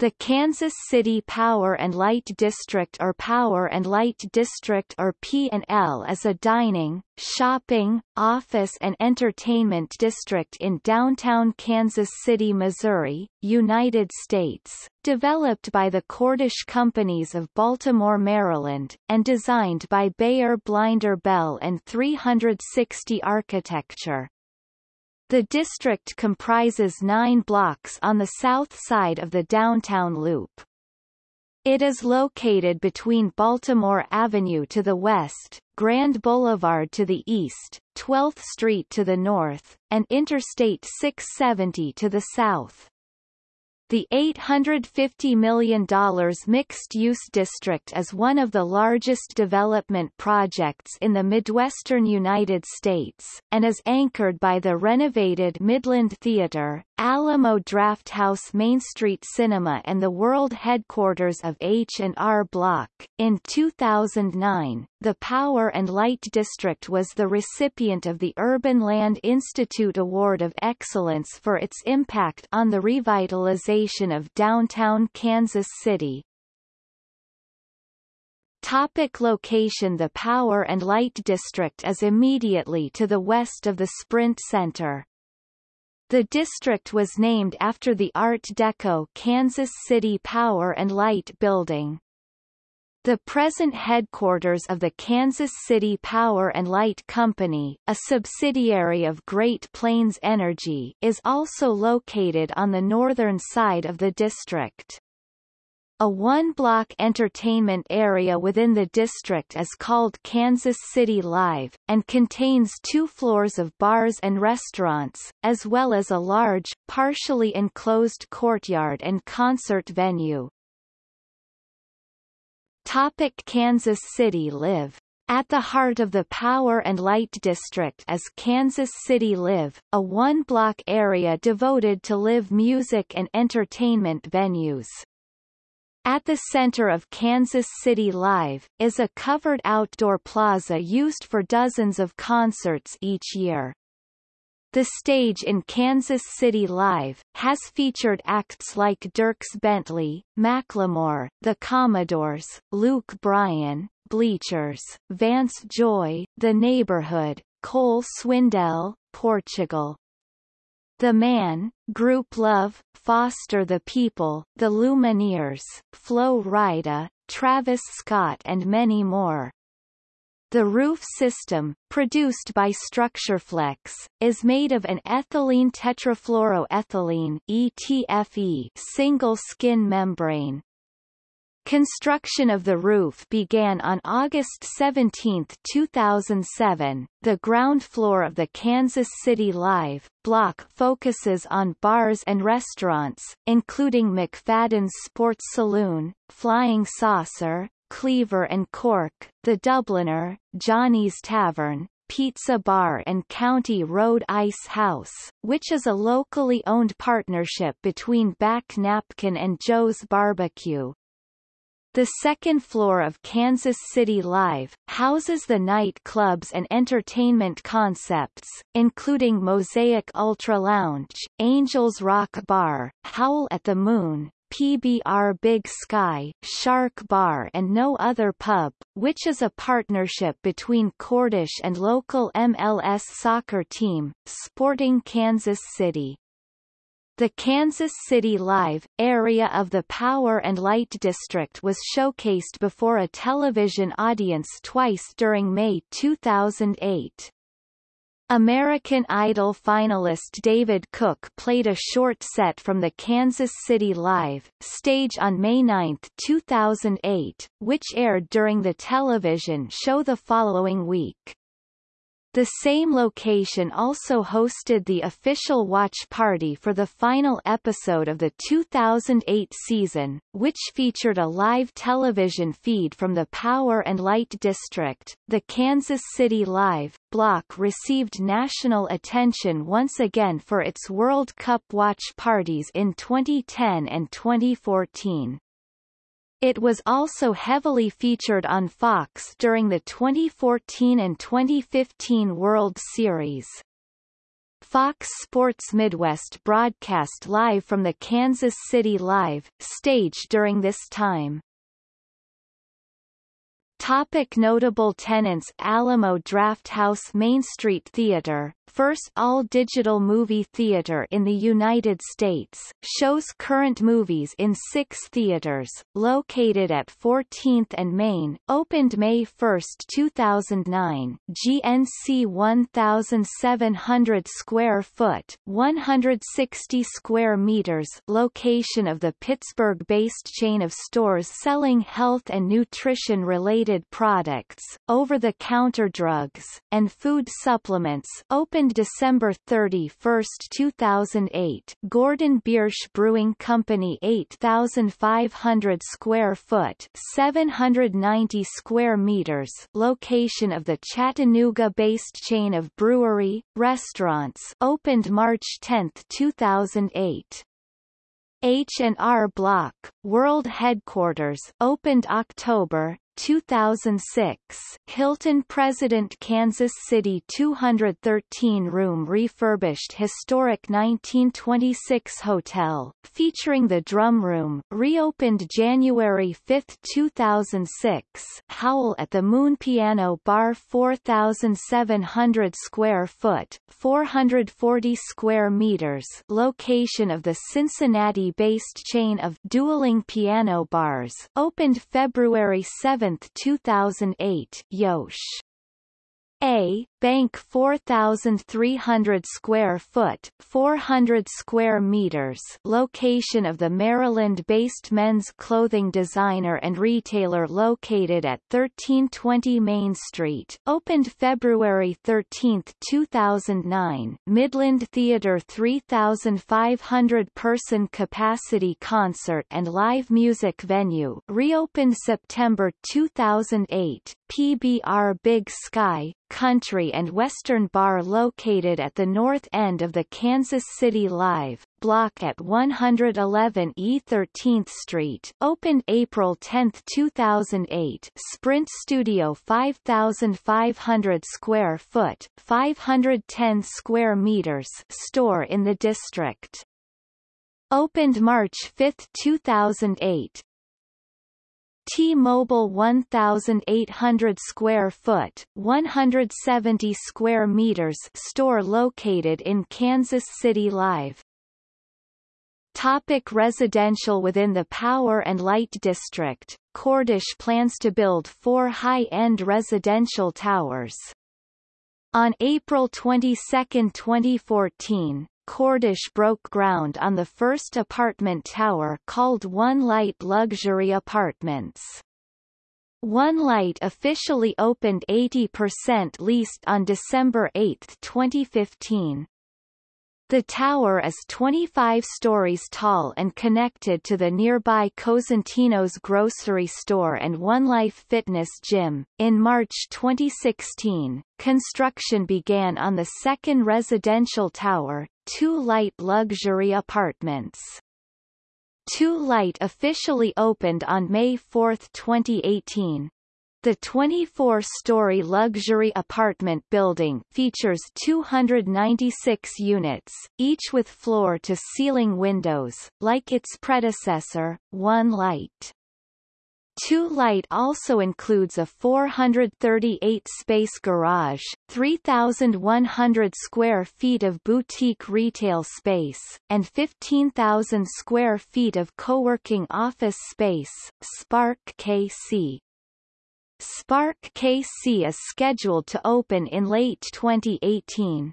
The Kansas City Power and Light District or Power and Light District or P&L is a dining, shopping, office and entertainment district in downtown Kansas City, Missouri, United States, developed by the Cordish Companies of Baltimore, Maryland, and designed by Beyer Blinder Belle and 360 Architecture. The district comprises nine blocks on the south side of the downtown loop. It is located between Baltimore Avenue to the west, Grand Boulevard to the east, 12th Street to the north, and Interstate 670 to the south. The $850 million mixed-use district is one of the largest development projects in the Midwestern United States, and is anchored by the renovated Midland Theater, Alamo Drafthouse Main Street Cinema and the world headquarters of H&R Block. In 2009, the Power and Light District was the recipient of the Urban Land Institute Award of Excellence for its impact on the revitalization of downtown Kansas City. Topic location The Power and Light District is immediately to the west of the Sprint Center. The district was named after the Art Deco Kansas City Power and Light Building. The present headquarters of the Kansas City Power and Light Company, a subsidiary of Great Plains Energy, is also located on the northern side of the district. A one-block entertainment area within the district is called Kansas City Live, and contains two floors of bars and restaurants, as well as a large, partially enclosed courtyard and concert venue. Topic Kansas City Live at the heart of the Power and Light District is Kansas City Live, a one-block area devoted to live music and entertainment venues. At the center of Kansas City Live, is a covered outdoor plaza used for dozens of concerts each year. The stage in Kansas City Live, has featured acts like Dierks Bentley, Macklemore, The Commodores, Luke Bryan, Bleachers, Vance Joy, The Neighborhood, Cole Swindell, Portugal, the Man, Grouplove, Foster the People, The Lumineers, Flo Rida, Travis Scott and many more. The roof system, produced by Structurflex, is made of an ethylene tetrafluoroethylene ETFE single skin membrane. Construction of the roof began on August 17, 2007. The ground floor of the Kansas City Live block focuses on bars and restaurants, including McFadden's Sports Saloon, Flying Saucer, Cleaver and Cork, The Dubliner, Johnny's Tavern, Pizza Bar and County Road Ice House, which is a locally owned partnership between Back Napkin and Joe's Barbecue. The second floor of Kansas City Live, houses the nightclubs and entertainment concepts, including Mosaic Ultra Lounge, Angels Rock Bar, Howl at the Moon, PBR Big Sky, Shark Bar and No Other Pub, which is a partnership between Cordish and local MLS soccer team, Sporting Kansas City. The Kansas City Live area of the Power and Light District was showcased before a television audience twice during May 2008. American Idol finalist David Cook played a short set from the Kansas City Live stage on May 9, 2008, which aired during the television show the following week. The same location also hosted the official watch party for the final episode of the 2008 season, which featured a live television feed from the Power and Light District. The Kansas City Live block received national attention once again for its World Cup watch parties in 2010 and 2014. It was also heavily featured on Fox during the 2014 and 2015 World Series. Fox Sports Midwest broadcast live from the Kansas City Live stage during this time. Topic notable tenants Alamo Drafthouse Main Street Theater, first all-digital movie theater in the United States, shows current movies in six theaters, located at 14th and Main, opened May 1, 2009, GNC 1,700 square foot 160 square meters location of the Pittsburgh-based chain of stores selling health and nutrition-related products, over-the-counter drugs, and food supplements opened opened December 31, 2008 Gordon Biersch Brewing Company 8,500 square foot 790 square meters location of the Chattanooga-based chain of brewery, restaurants opened March 10, 2008. H&R Block, world headquarters opened October, 2006, Hilton President Kansas City 213-room refurbished historic 1926 hotel, featuring the Drum Room, reopened January 5, 2006 Howl at the Moon Piano Bar 4,700 square foot 440 square meters location of the Cincinnati-based chain of dueling piano bars, opened February 7, 2008 Jos. A. Bank 4,300 square foot 400 square meters location of the Maryland-based men's clothing designer and retailer located at 1320 Main Street, opened February 13, 2009 Midland Theatre 3,500-person capacity concert and live music venue reopened September 2008, PBR Big Sky, Country and Western Bar located at the north end of the Kansas City Live, block at 111 E 13th Street opened April 10, 2008 Sprint Studio 5,500 square foot 510 square meters store in the district. Opened March 5, 2008, T-Mobile 1,800 square foot 170 square meters store located in Kansas City Live. Topic residential Within the Power and Light District, Cordish plans to build four high-end residential towers. On April 22, 2014, Cordish broke ground on the first apartment tower called One Light Luxury Apartments. One Light officially opened 80% leased on December 8, 2015. The tower is 25 stories tall and connected to the nearby Cosentino's grocery store and One Life Fitness Gym. In March 2016, construction began on the second residential tower, Two Light Luxury Apartments. Two Light officially opened on May 4, 2018. The 24-story luxury apartment building features 296 units, each with floor-to-ceiling windows, like its predecessor, One Light. Two Light also includes a 438-space garage, 3,100 square feet of boutique retail space, and 15,000 square feet of co-working office space, Spark KC. Spark KC is scheduled to open in late 2018.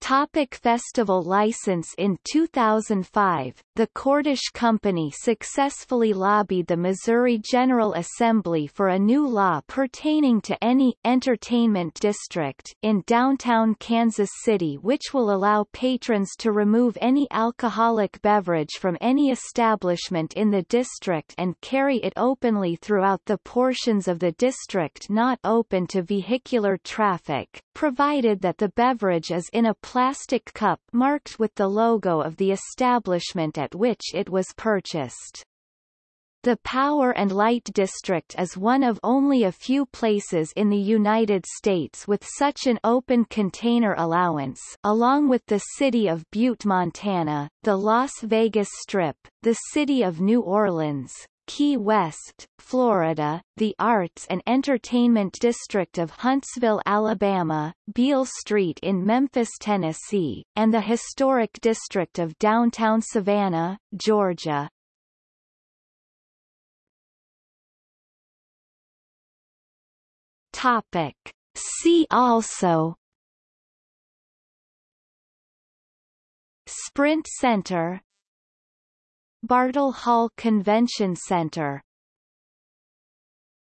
Topic festival license In 2005, the Cordish Company successfully lobbied the Missouri General Assembly for a new law pertaining to any entertainment district in downtown Kansas City which will allow patrons to remove any alcoholic beverage from any establishment in the district and carry it openly throughout the portions of the district not open to vehicular traffic, provided that the beverage is in a plastic cup marked with the logo of the establishment at which it was purchased. The Power and Light District is one of only a few places in the United States with such an open container allowance along with the city of Butte, Montana, the Las Vegas Strip, the city of New Orleans, Key West, Florida, the Arts and Entertainment District of Huntsville, Alabama, Beale Street in Memphis, Tennessee, and the Historic District of Downtown Savannah, Georgia. Topic. See also Sprint Center Bartle Hall Convention Center